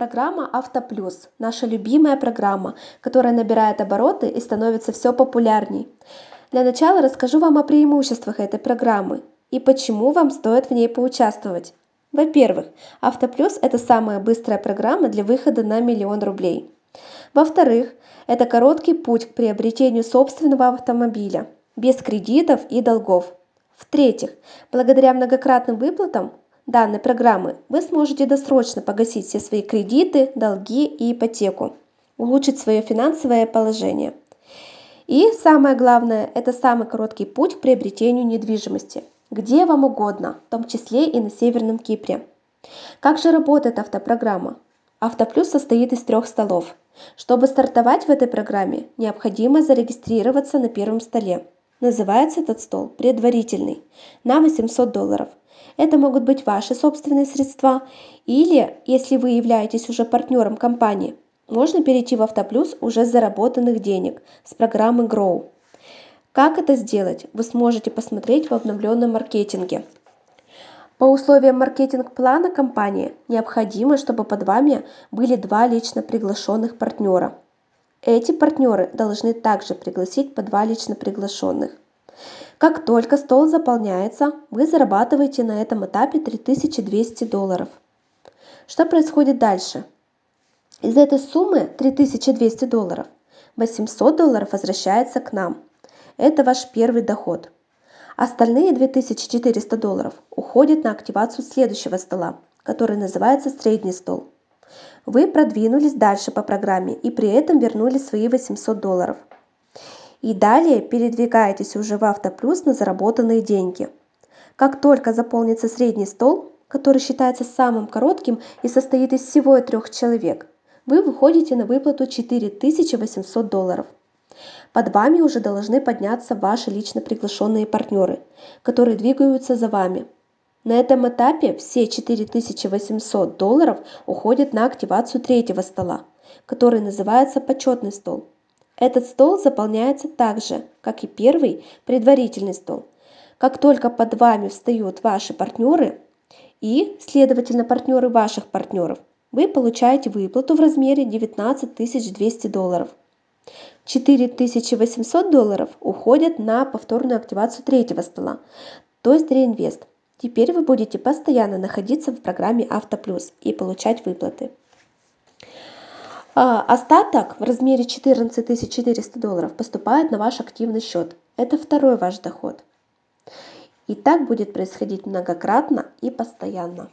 Программа «Автоплюс» – наша любимая программа, которая набирает обороты и становится все популярней. Для начала расскажу вам о преимуществах этой программы и почему вам стоит в ней поучаствовать. Во-первых, «Автоплюс» – это самая быстрая программа для выхода на миллион рублей. Во-вторых, это короткий путь к приобретению собственного автомобиля, без кредитов и долгов. В-третьих, благодаря многократным выплатам данной программы вы сможете досрочно погасить все свои кредиты, долги и ипотеку, улучшить свое финансовое положение. И самое главное, это самый короткий путь к приобретению недвижимости, где вам угодно, в том числе и на Северном Кипре. Как же работает автопрограмма? Автоплюс состоит из трех столов. Чтобы стартовать в этой программе, необходимо зарегистрироваться на первом столе. Называется этот стол предварительный, на 800 долларов. Это могут быть ваши собственные средства или, если вы являетесь уже партнером компании, можно перейти в Автоплюс уже заработанных денег с программы Grow. Как это сделать, вы сможете посмотреть в обновленном маркетинге. По условиям маркетинг-плана компании необходимо, чтобы под вами были два лично приглашенных партнера. Эти партнеры должны также пригласить по два лично приглашенных. Как только стол заполняется, вы зарабатываете на этом этапе 3200 долларов. Что происходит дальше? Из этой суммы 3200 долларов 800 долларов возвращается к нам. Это ваш первый доход. Остальные 2400 долларов уходят на активацию следующего стола, который называется средний стол. Вы продвинулись дальше по программе и при этом вернули свои 800 долларов и далее передвигаетесь уже в автоплюс на заработанные деньги. Как только заполнится средний стол, который считается самым коротким и состоит из всего трех человек, вы выходите на выплату 4800 долларов. Под вами уже должны подняться ваши лично приглашенные партнеры, которые двигаются за вами. На этом этапе все 4800 долларов уходят на активацию третьего стола, который называется почетный стол. Этот стол заполняется так же, как и первый предварительный стол. Как только под вами встают ваши партнеры и, следовательно, партнеры ваших партнеров, вы получаете выплату в размере 19 200 долларов. 4800 долларов уходят на повторную активацию третьего стола, то есть реинвест. Теперь вы будете постоянно находиться в программе Автоплюс и получать выплаты. А, остаток в размере 14 400 долларов поступает на ваш активный счет. Это второй ваш доход. И так будет происходить многократно и постоянно.